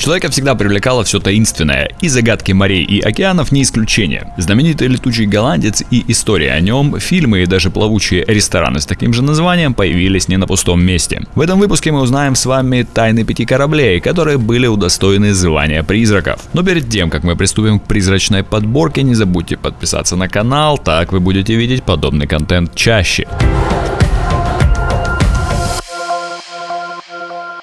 Человека всегда привлекало все таинственное, и загадки морей и океанов не исключение. Знаменитый летучий голландец и история о нем, фильмы и даже плавучие рестораны с таким же названием появились не на пустом месте. В этом выпуске мы узнаем с вами тайны пяти кораблей, которые были удостоены звания призраков. Но перед тем, как мы приступим к призрачной подборке, не забудьте подписаться на канал, так вы будете видеть подобный контент чаще.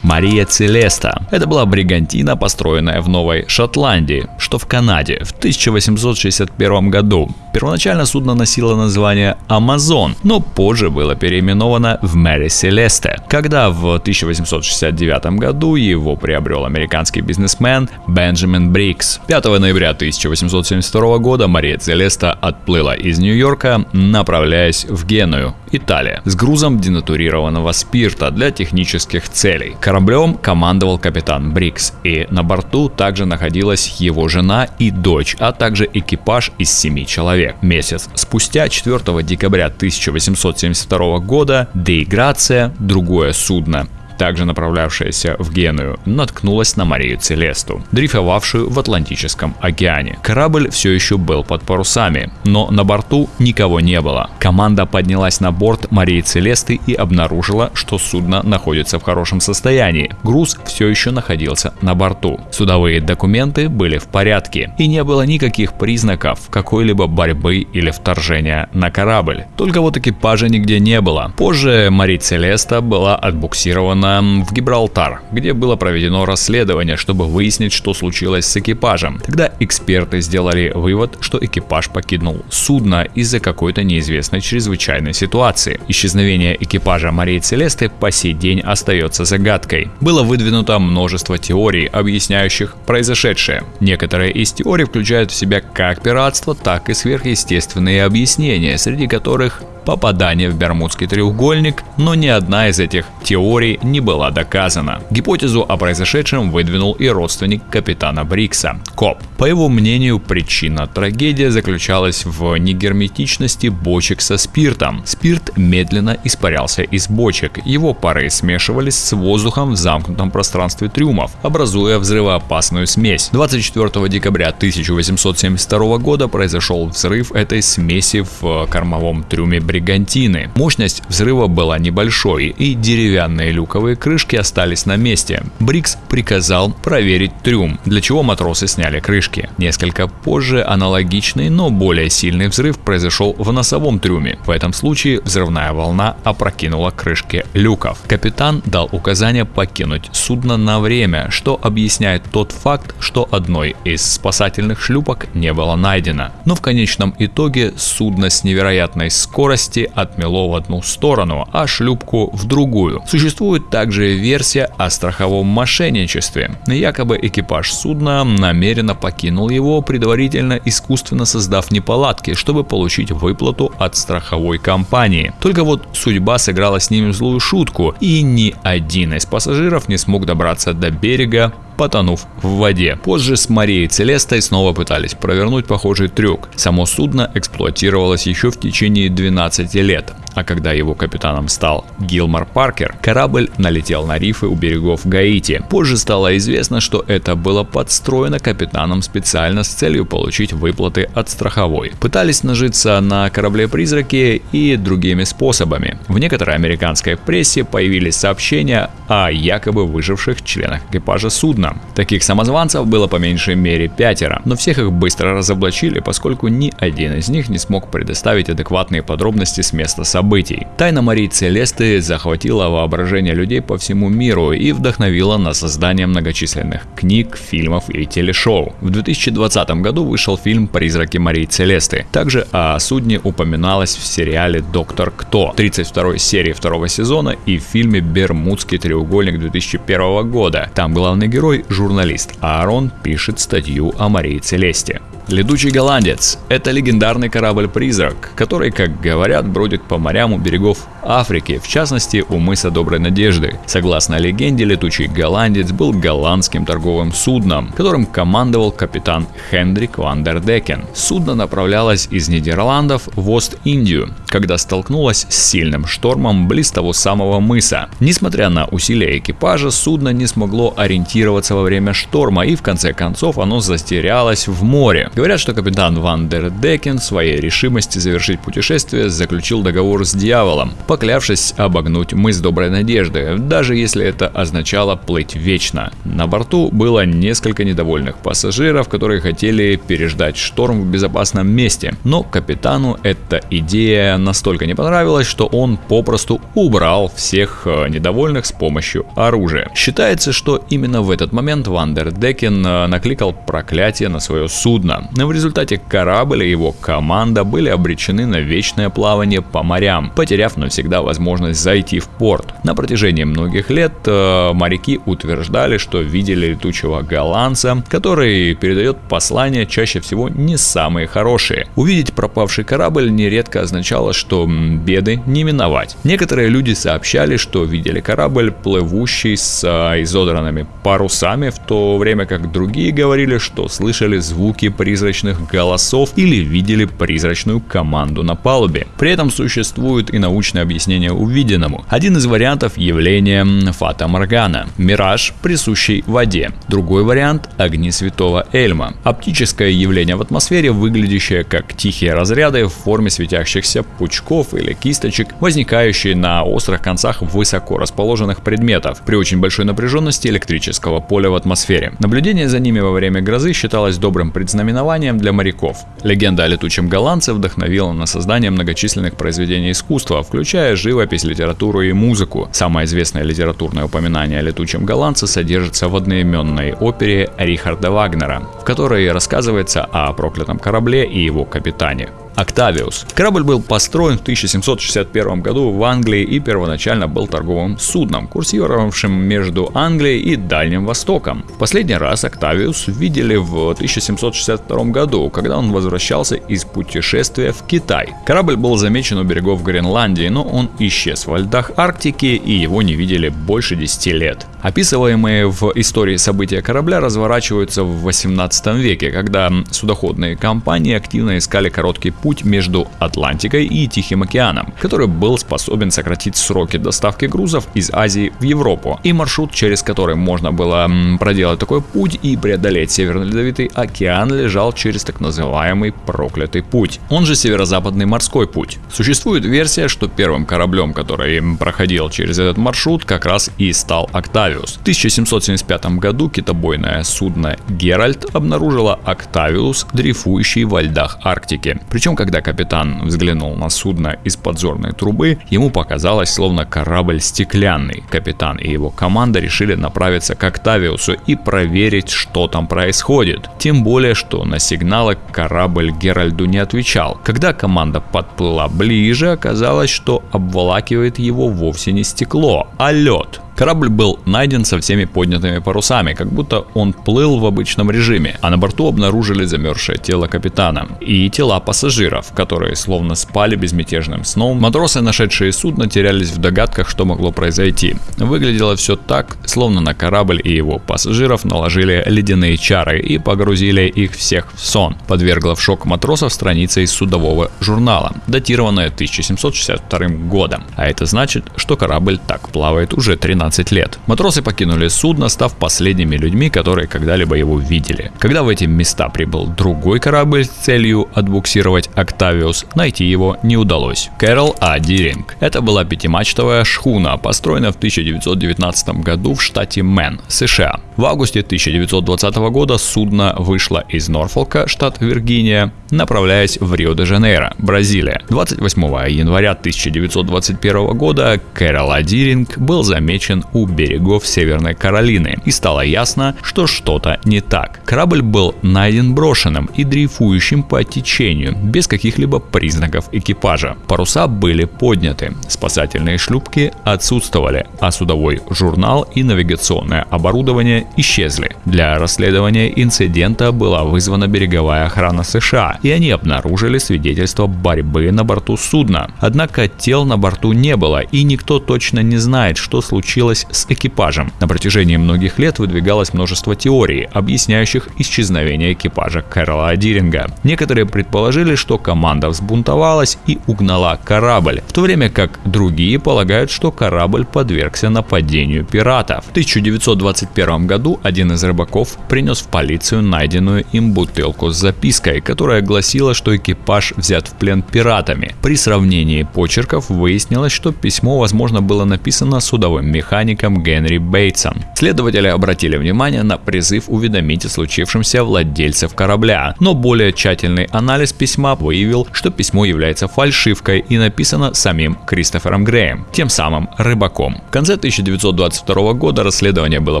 Мария Целеста. Это была бригантина, построенная в Новой Шотландии, что в Канаде, в 1861 году. Первоначально судно носило название Амазон, но позже было переименовано в Мэри Селесте, когда в 1869 году его приобрел американский бизнесмен Бенджамин Бриггс. 5 ноября 1872 года Мария Целеста отплыла из Нью-Йорка, направляясь в Геную, Италия, с грузом денатурированного спирта для технических целей. Кораблем командовал капитан Бриггс, и на борту также находилась его жена и дочь, а также экипаж из семи человек. Месяц спустя, 4 декабря 1872 года, Деиграция, другое судно, также направлявшаяся в Геную, наткнулась на Марию Целесту, дрейфовавшую в Атлантическом океане. Корабль все еще был под парусами, но на борту никого не было. Команда поднялась на борт Марии Целесты и обнаружила, что судно находится в хорошем состоянии. Груз все еще находился на борту. Судовые документы были в порядке и не было никаких признаков какой-либо борьбы или вторжения на корабль. Только вот экипажа нигде не было. Позже Мария Целеста была отбуксирована на, в Гибралтар, где было проведено расследование, чтобы выяснить, что случилось с экипажем. Тогда эксперты сделали вывод, что экипаж покинул судно из-за какой-то неизвестной чрезвычайной ситуации. Исчезновение экипажа Марии Целесты по сей день остается загадкой. Было выдвинуто множество теорий, объясняющих произошедшее. Некоторые из теорий включают в себя как пиратство, так и сверхъестественные объяснения, среди которых попадание в Бермудский треугольник, но ни одна из этих теорий не была доказана. Гипотезу о произошедшем выдвинул и родственник капитана Брикса, Коп. По его мнению, причина трагедии заключалась в негерметичности бочек со спиртом. Спирт медленно испарялся из бочек, его пары смешивались с воздухом в замкнутом пространстве трюмов, образуя взрывоопасную смесь. 24 декабря 1872 года произошел взрыв этой смеси в кормовом трюме Брикса бригантины. Мощность взрыва была небольшой, и деревянные люковые крышки остались на месте. Брикс приказал проверить трюм, для чего матросы сняли крышки. Несколько позже аналогичный, но более сильный взрыв произошел в носовом трюме. В этом случае взрывная волна опрокинула крышки люков. Капитан дал указание покинуть судно на время, что объясняет тот факт, что одной из спасательных шлюпок не было найдено. Но в конечном итоге судно с невероятной скоростью скорости отмело в одну сторону, а шлюпку в другую. Существует также версия о страховом мошенничестве. Якобы экипаж судна намеренно покинул его, предварительно искусственно создав неполадки, чтобы получить выплату от страховой компании. Только вот судьба сыграла с ними злую шутку, и ни один из пассажиров не смог добраться до берега потонув в воде. Позже с Марией Целестой снова пытались провернуть похожий трюк. Само судно эксплуатировалось еще в течение 12 лет а когда его капитаном стал Гилмор Паркер, корабль налетел на рифы у берегов Гаити. Позже стало известно, что это было подстроено капитаном специально с целью получить выплаты от страховой. Пытались нажиться на корабле-призраке и другими способами. В некоторой американской прессе появились сообщения о якобы выживших членах экипажа судна. Таких самозванцев было по меньшей мере пятеро, но всех их быстро разоблачили, поскольку ни один из них не смог предоставить адекватные подробности с места событий событий. Тайна Марии Целесты захватила воображение людей по всему миру и вдохновила на создание многочисленных книг, фильмов и телешоу. В 2020 году вышел фильм «Призраки Марии Целесты». Также о судне упоминалось в сериале «Доктор Кто» 32 серии второго сезона и в фильме «Бермудский треугольник» 2001 года. Там главный герой – журналист, Аарон пишет статью о Марии Целесте. Летучий голландец – это легендарный корабль-призрак, который, как говорят, бродит по морям морям у берегов Африки, в частности у мыса Доброй Надежды. Согласно легенде, летучий голландец был голландским торговым судном, которым командовал капитан Хендрик Вандердекен. Судно направлялось из Нидерландов в Ост-Индию, когда столкнулось с сильным штормом близ того самого мыса. Несмотря на усилия экипажа, судно не смогло ориентироваться во время шторма и в конце концов оно затерялось в море. Говорят, что капитан Вандердекен в своей решимости завершить путешествие заключил договор с дьяволом, поклявшись обогнуть мыс Доброй Надежды, даже если это означало плыть вечно. На борту было несколько недовольных пассажиров, которые хотели переждать шторм в безопасном месте, но капитану эта идея настолько не понравилась, что он попросту убрал всех э, недовольных с помощью оружия. Считается, что именно в этот момент Вандер Декен э, накликал проклятие на свое судно. В результате корабль и его команда были обречены на вечное плавание по морям, потеряв навсегда всегда возможность зайти в порт. На протяжении многих лет э, моряки утверждали, что видели летучего голландца, который передает послания чаще всего не самые хорошие. Увидеть пропавший корабль нередко означало, что беды не миновать. Некоторые люди сообщали, что видели корабль, плывущий с э, изодранными парусами, в то время как другие говорили, что слышали звуки призрачных голосов или видели призрачную команду на палубе. При этом существует и научное объяснение увиденному. Один из вариантов явления Фата Моргана – мираж, присущий воде. Другой вариант – огни святого Эльма. Оптическое явление в атмосфере, выглядящее как тихие разряды в форме светящихся пучков или кисточек, возникающие на острых концах высоко расположенных предметов при очень большой напряженности электрического поля в атмосфере. Наблюдение за ними во время грозы считалось добрым предзнаменованием для моряков. Легенда о летучем голландце вдохновила на создание многочисленных произведений искусства, включая включая живопись, литературу и музыку. Самое известное литературное упоминание о летучем голландце содержится в одноименной опере Рихарда Вагнера, в которой рассказывается о проклятом корабле и его капитане. Октавиус. Корабль был построен в 1761 году в Англии и первоначально был торговым судном, курсировавшим между Англией и Дальним Востоком. Последний раз Октавиус видели в 1762 году, когда он возвращался из путешествия в Китай. Корабль был замечен у берегов Гренландии, но он исчез во льдах Арктики и его не видели больше 10 лет. Описываемые в истории события корабля разворачиваются в 18 веке, когда судоходные компании активно искали короткий путь между Атлантикой и Тихим океаном, который был способен сократить сроки доставки грузов из Азии в Европу. И маршрут, через который можно было проделать такой путь и преодолеть Северный Ледовитый океан, лежал через так называемый проклятый путь. Он же Северо-Западный морской путь. Существует версия, что первым кораблем, который проходил через этот маршрут, как раз и стал Октавиус. В 1775 году китобойное судно Геральт обнаружило Октавиус, дрейфующий во льдах Арктики. Причем когда капитан взглянул на судно из подзорной трубы, ему показалось, словно корабль стеклянный. Капитан и его команда решили направиться к Октавиусу и проверить, что там происходит. Тем более, что на сигналы корабль Геральду не отвечал. Когда команда подплыла ближе, оказалось, что обволакивает его вовсе не стекло, а лед. Корабль был найден со всеми поднятыми парусами, как будто он плыл в обычном режиме, а на борту обнаружили замерзшее тело капитана и тела пассажиров, которые словно спали безмятежным сном. Матросы, нашедшие судно, терялись в догадках, что могло произойти. Выглядело все так, словно на корабль и его пассажиров наложили ледяные чары и погрузили их всех в сон. Подвергла в шок матросов страница из судового журнала, датированная 1762 годом. А это значит, что корабль так плавает уже 13 15 лет. Матросы покинули судно, став последними людьми, которые когда-либо его видели. Когда в эти места прибыл другой корабль с целью отбуксировать Октавиус, найти его не удалось. Кэрол А. Диринг. Это была пятимачтовая шхуна, построенная в 1919 году в штате Мэн, США. В августе 1920 года судно вышло из Норфолка, штат Виргиния, направляясь в Рио-де-Жанейро, Бразилия. 28 января 1921 года Кэрол А. Диринг был замечен замечен у берегов Северной Каролины, и стало ясно, что что-то не так. Корабль был найден брошенным и дрейфующим по течению, без каких-либо признаков экипажа. Паруса были подняты, спасательные шлюпки отсутствовали, а судовой журнал и навигационное оборудование исчезли. Для расследования инцидента была вызвана береговая охрана США, и они обнаружили свидетельство борьбы на борту судна. Однако тел на борту не было, и никто точно не знает, что случилось с экипажем. На протяжении многих лет выдвигалось множество теорий, объясняющих исчезновение экипажа Кэрола Диринга. Некоторые предположили, что команда взбунтовалась и угнала корабль, в то время как другие полагают, что корабль подвергся нападению пиратов. В 1921 году один из рыбаков принес в полицию найденную им бутылку с запиской, которая гласила, что экипаж взят в плен пиратами. При сравнении почерков выяснилось, что письмо, возможно, было написано судовым механиком Генри Бейтсом. Следователи обратили внимание на призыв уведомить о случившемся владельцев корабля, но более тщательный анализ письма выявил, что письмо является фальшивкой и написано самим Кристофером Греем, тем самым рыбаком. В конце 1922 года расследование было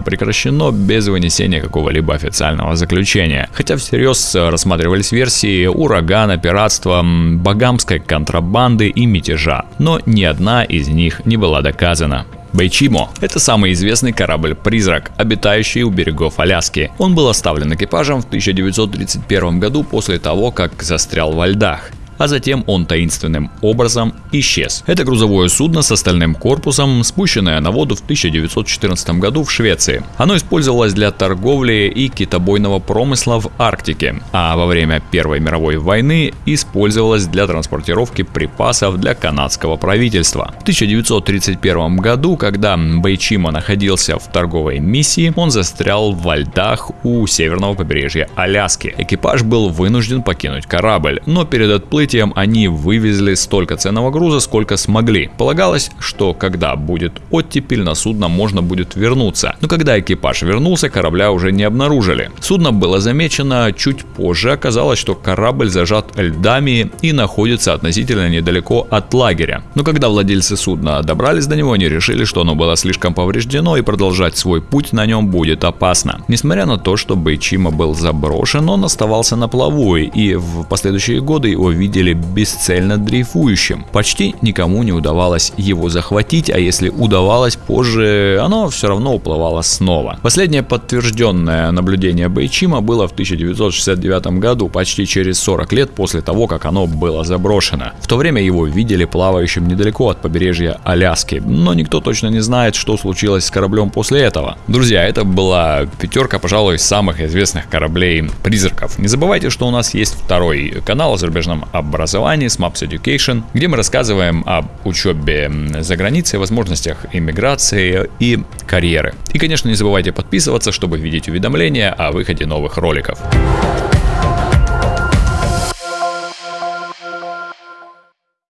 прекращено без вынесения какого-либо официального заключения, хотя всерьез рассматривались версии урагана, пиратства, багамской контрабанды и мятежа, но ни одна из них не была доказана. Бэйчимо – это самый известный корабль-призрак, обитающий у берегов Аляски. Он был оставлен экипажем в 1931 году после того, как застрял во льдах а затем он таинственным образом исчез. Это грузовое судно с остальным корпусом, спущенное на воду в 1914 году в Швеции. Оно использовалось для торговли и китобойного промысла в Арктике, а во время Первой мировой войны использовалось для транспортировки припасов для канадского правительства. В 1931 году, когда Бэйчима находился в торговой миссии, он застрял во льдах у северного побережья Аляски. Экипаж был вынужден покинуть корабль, но перед отплытием прибытием они вывезли столько ценного груза, сколько смогли. Полагалось, что когда будет оттепель, на судно можно будет вернуться. Но когда экипаж вернулся, корабля уже не обнаружили. Судно было замечено чуть позже. Оказалось, что корабль зажат льдами и находится относительно недалеко от лагеря. Но когда владельцы судна добрались до него, они решили, что оно было слишком повреждено и продолжать свой путь на нем будет опасно. Несмотря на то, что Бейчима был заброшен, он оставался на плаву и в последующие годы его видели видели бесцельно дрейфующим. Почти никому не удавалось его захватить, а если удавалось позже, оно все равно уплывало снова. Последнее подтвержденное наблюдение Бейчима было в 1969 году, почти через 40 лет после того, как оно было заброшено. В то время его видели плавающим недалеко от побережья Аляски, но никто точно не знает, что случилось с кораблем после этого. Друзья, это была пятерка, пожалуй, самых известных кораблей-призраков. Не забывайте, что у нас есть второй канал о зарубежном образовании с Maps Education, где мы рассказываем об учебе за границей, возможностях иммиграции и карьеры. И, конечно, не забывайте подписываться, чтобы видеть уведомления о выходе новых роликов.